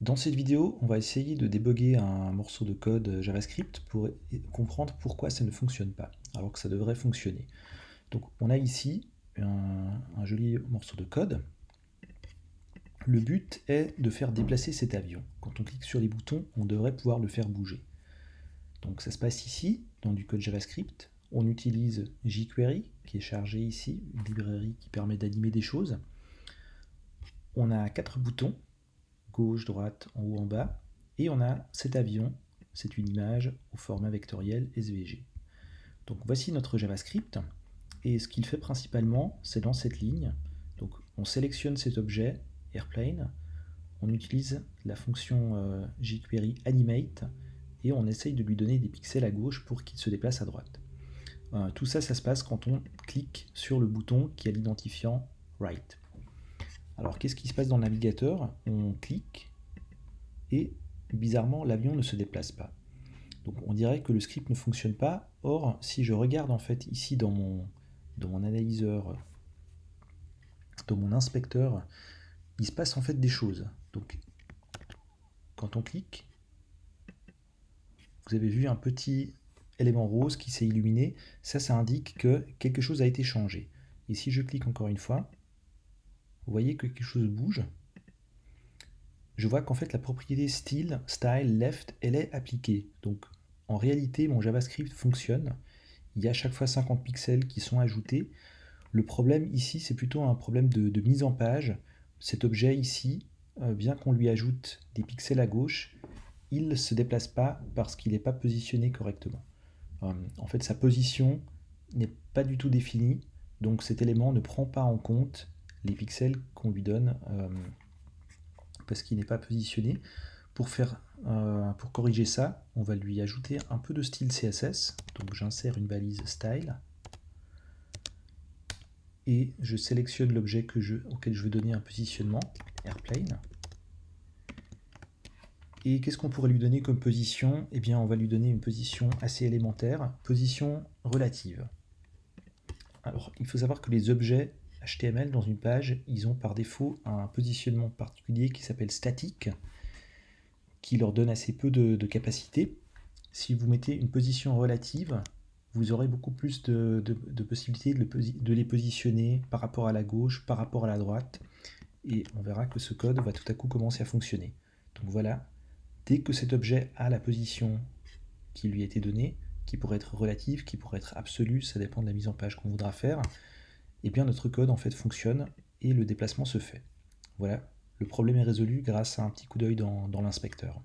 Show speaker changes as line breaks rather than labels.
Dans cette vidéo, on va essayer de débugger un morceau de code JavaScript pour comprendre pourquoi ça ne fonctionne pas, alors que ça devrait fonctionner. Donc on a ici un, joli morceau de code. Le but est de faire déplacer cet avion. Quand on clique sur les boutons, on devrait pouvoir le faire bouger. Donc ça se passe ici, dans du code JavaScript. On utilise jQuery, qui est chargé ici, une librairie qui permet d'animer des choses. On a quatre boutons gauche, droite, en haut, en bas. Et on a cet avion, c'est une image au format vectoriel SVG. Donc voici notre JavaScript. Et ce qu'il fait principalement, c'est dans cette ligne. Donc on sélectionne cet objet, Airplane, on utilise la fonction euh, jQuery animate et on essaye de lui donner des pixels à gauche pour qu'il se déplace à droite. Euh, tout ça, ça se passe quand on clique sur le bouton qui a l'identifiant right. Alors qu'est-ce qui se passe dans le navigateur? On clique et bizarrement l'avion ne se déplace pas. Donc on dirait que le script ne fonctionne pas. Or, si je regarde en fait ici dans mon, dans mon analyseur, dans mon inspecteur, il se passe en fait des choses. Donc quand on clique, vous avez vu un petit élément rose qui s'est illuminé. Ça, ça indique que quelque chose a été changé. Et si je clique encore une fois, vous voyez que quelque chose bouge. Je vois qu'en fait la propriété style, style, left, elle est appliquée. Donc en réalité mon JavaScript fonctionne. Il y a à chaque fois 50 pixels qui sont ajoutés. Le problème ici c'est plutôt un problème de, mise en page. Cet objet ici, euh, bien qu'on lui ajoute des pixels à gauche, il ne se déplace pas parce qu'il n'est pas positionné correctement. Euh, en fait sa position n'est pas du tout définie, donc cet élément ne prend pas en compte les pixels qu'on lui donne euh, parce qu'il n'est pas positionné. Pour, euh, pour corriger ça, on va lui ajouter un peu de style CSS. Donc j'insère une balise style et je sélectionne l'objet auquel je veux donner un positionnement, airplane. Et qu'est-ce qu'on pourrait lui donner comme position? Eh bien, on va lui donner une position assez élémentaire, position relative. Alors, il faut savoir que les objets HTML dans une page, ils ont par défaut un positionnement particulier qui s'appelle statique, qui leur donne assez peu de, capacité. Si vous mettez une position relative, vous aurez beaucoup plus de, possibilités de, les positionner par rapport à la gauche, par rapport à la droite, et on verra que ce code va tout à coup commencer à fonctionner. Donc voilà, dès que cet objet a la position qui lui a été donnée, qui pourrait être relative, qui pourrait être absolue, ça dépend de la mise en page qu'on voudra faire, eh bien notre code en fait fonctionne et le déplacement se fait. Voilà, le problème est résolu grâce à un petit coup d'œil dans, dans l'inspecteur.